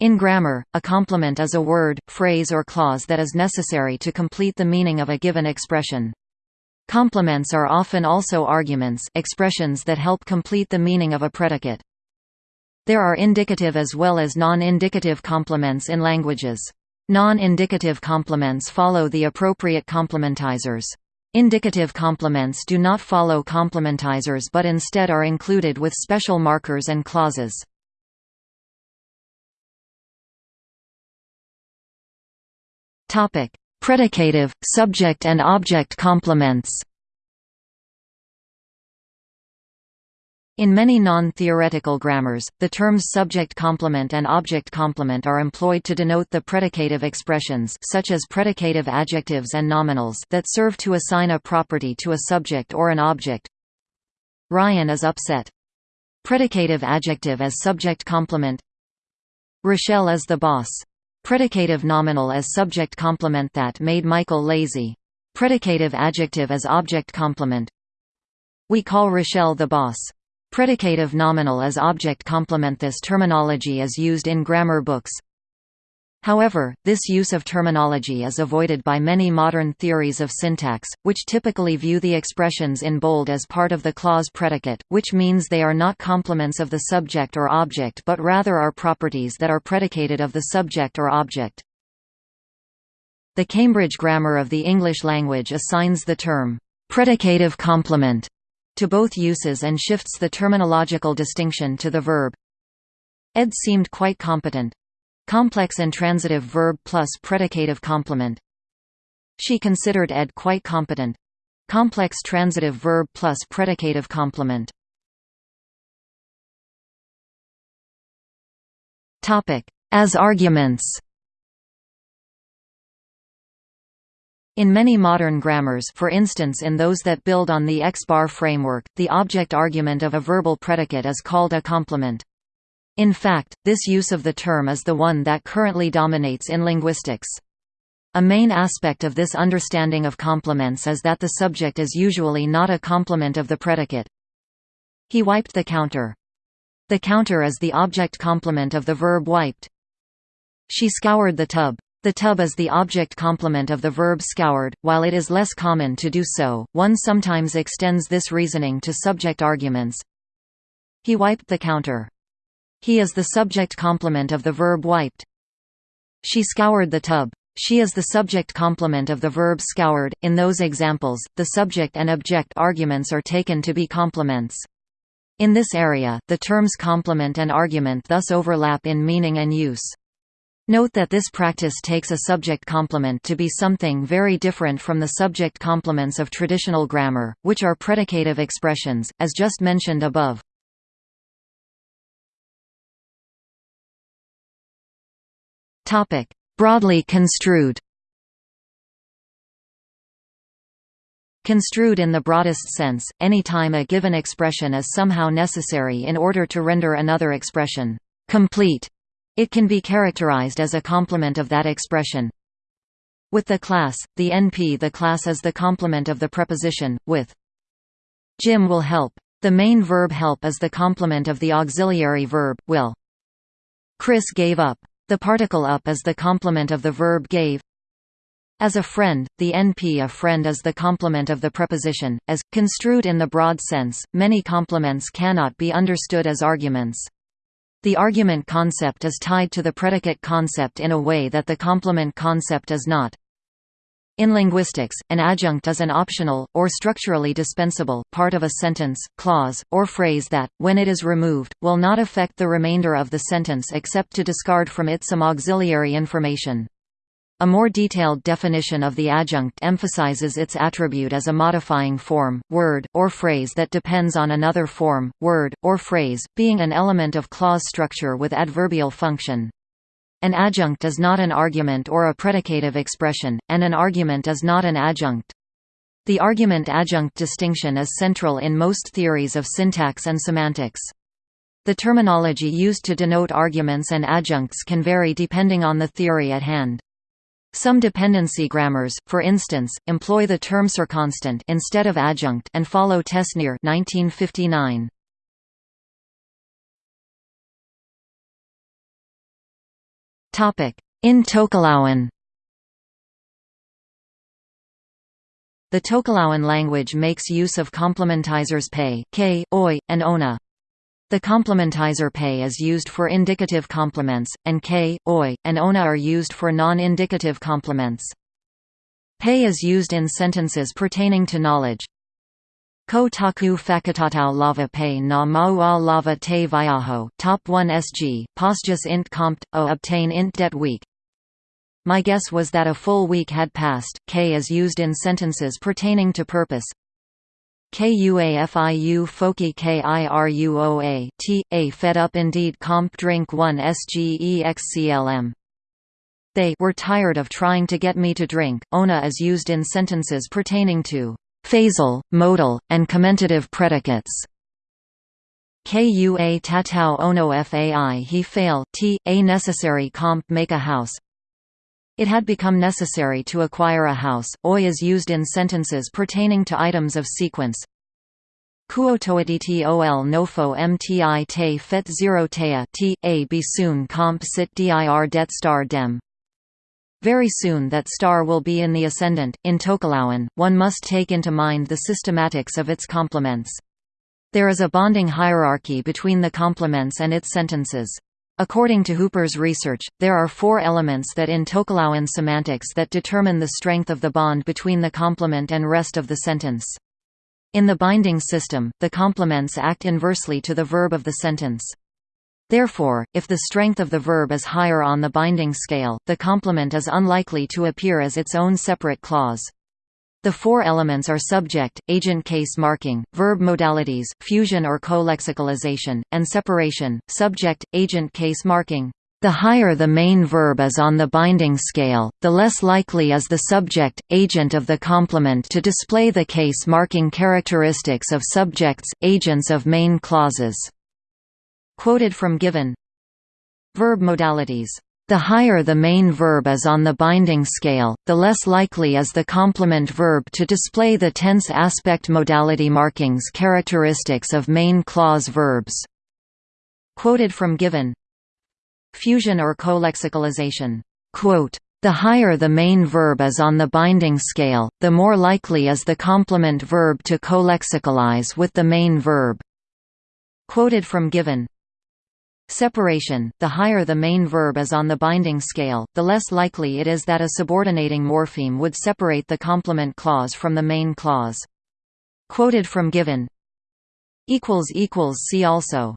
In grammar, a complement is a word, phrase or clause that is necessary to complete the meaning of a given expression. Complements are often also arguments expressions that help complete the meaning of a predicate. There are indicative as well as non-indicative complements in languages. Non-indicative complements follow the appropriate complementizers. Indicative complements do not follow complementizers but instead are included with special markers and clauses. Topic: Predicative, subject and object complements. In many non-theoretical grammars, the terms subject complement and object complement are employed to denote the predicative expressions such as predicative adjectives and nominals that serve to assign a property to a subject or an object. Ryan is upset. Predicative adjective as subject complement Rochelle is the boss. Predicative nominal as subject complement that made Michael lazy. Predicative adjective as object complement We call Rochelle the boss. Predicative nominal as object complement This terminology is used in grammar books. However, this use of terminology is avoided by many modern theories of syntax, which typically view the expressions in bold as part of the clause predicate, which means they are not complements of the subject or object but rather are properties that are predicated of the subject or object. The Cambridge Grammar of the English Language assigns the term, "'predicative complement' to both uses and shifts the terminological distinction to the verb. Ed seemed quite competent. Complex intransitive verb plus predicative complement. She considered Ed quite competent. Complex transitive verb plus predicative complement. Topic: As arguments. In many modern grammars for instance in those that build on the X-bar framework, the object argument of a verbal predicate is called a complement. In fact, this use of the term is the one that currently dominates in linguistics. A main aspect of this understanding of complements is that the subject is usually not a complement of the predicate. He wiped the counter. The counter is the object complement of the verb wiped. She scoured the tub. The tub is the object complement of the verb scoured. While it is less common to do so, one sometimes extends this reasoning to subject arguments. He wiped the counter. He is the subject complement of the verb wiped. She scoured the tub. She is the subject complement of the verb scoured. In those examples, the subject and object arguments are taken to be complements. In this area, the terms complement and argument thus overlap in meaning and use. Note that this practice takes a subject complement to be something very different from the subject complements of traditional grammar, which are predicative expressions, as just mentioned above. Topic: Broadly construed. Construed in the broadest sense, any time a given expression is somehow necessary in order to render another expression complete, it can be characterized as a complement of that expression. With the class, the NP the class is the complement of the preposition, with Jim will help. The main verb help is the complement of the auxiliary verb, will. Chris gave up. The particle up is the complement of the verb gave. As a friend, the NP a friend is the complement of the preposition. As, construed in the broad sense, many complements cannot be understood as arguments. The argument concept is tied to the predicate concept in a way that the complement concept is not. In linguistics, an adjunct is an optional, or structurally dispensable, part of a sentence, clause, or phrase that, when it is removed, will not affect the remainder of the sentence except to discard from it some auxiliary information. A more detailed definition of the adjunct emphasizes its attribute as a modifying form, word, or phrase that depends on another form, word, or phrase, being an element of clause structure with adverbial function. An adjunct is not an argument or a predicative expression, and an argument is not an adjunct. The argument-adjunct distinction is central in most theories of syntax and semantics. The terminology used to denote arguments and adjuncts can vary depending on the theory at hand. Some dependency grammars, for instance, employ the term circonstant instead of adjunct and follow Tesnière 1959. In Tokelauan The Tokelauan language makes use of complementizers pay, k, oi, and ona. The complementizer pay is used for indicative complements, and k, oi, and ona are used for non-indicative complements. Pay is used in sentences pertaining to knowledge. Ko taku fakutatau lava pay na maua lava te viaho top 1 sg, postus int compt, o obtain int det week, my guess was that a full week had passed. K is used in sentences pertaining to purpose. KUAFIU foki KIRUOA T A fed up indeed comp drink 1 SGEXCLM They were tired of trying to get me to drink. Ona is used in sentences pertaining to phasal, modal, and commentative predicates. KUA tatau ono fai he fail t a necessary comp make a house it had become necessary to acquire a house. Oi is used in sentences pertaining to items of sequence. Kuotoaditi ol nofo mti te fet zero tea t a be soon comp sit dir det star dem. Very soon that star will be in the ascendant. In Tokelauan, one must take into mind the systematics of its complements. There is a bonding hierarchy between the complements and its sentences. According to Hooper's research, there are four elements that in Tokelauan semantics that determine the strength of the bond between the complement and rest of the sentence. In the binding system, the complements act inversely to the verb of the sentence. Therefore, if the strength of the verb is higher on the binding scale, the complement is unlikely to appear as its own separate clause. The four elements are subject, agent case marking, verb modalities, fusion or co-lexicalization, and separation, subject, agent case marking. The higher the main verb is on the binding scale, the less likely is the subject, agent of the complement to display the case marking characteristics of subjects, agents of main clauses. Quoted from Givón Verb modalities the higher the main verb is on the binding scale, the less likely is the complement verb to display the tense aspect modality markings characteristics of main clause verbs. Quoted from Givón Fusion or co-lexicalization the higher the main verb is on the binding scale, the more likely is the complement verb to co-lexicalize with the main verb. Quoted from Givón Separation – The higher the main verb is on the binding scale, the less likely it is that a subordinating morpheme would separate the complement clause from the main clause. Quoted from Givón See also